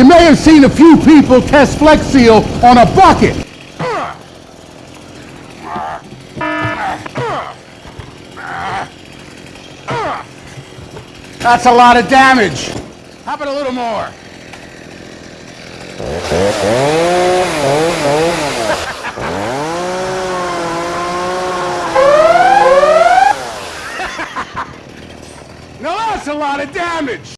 You may have seen a few people test Flex Seal on a bucket. That's a lot of damage. How about a little more? now that's a lot of damage.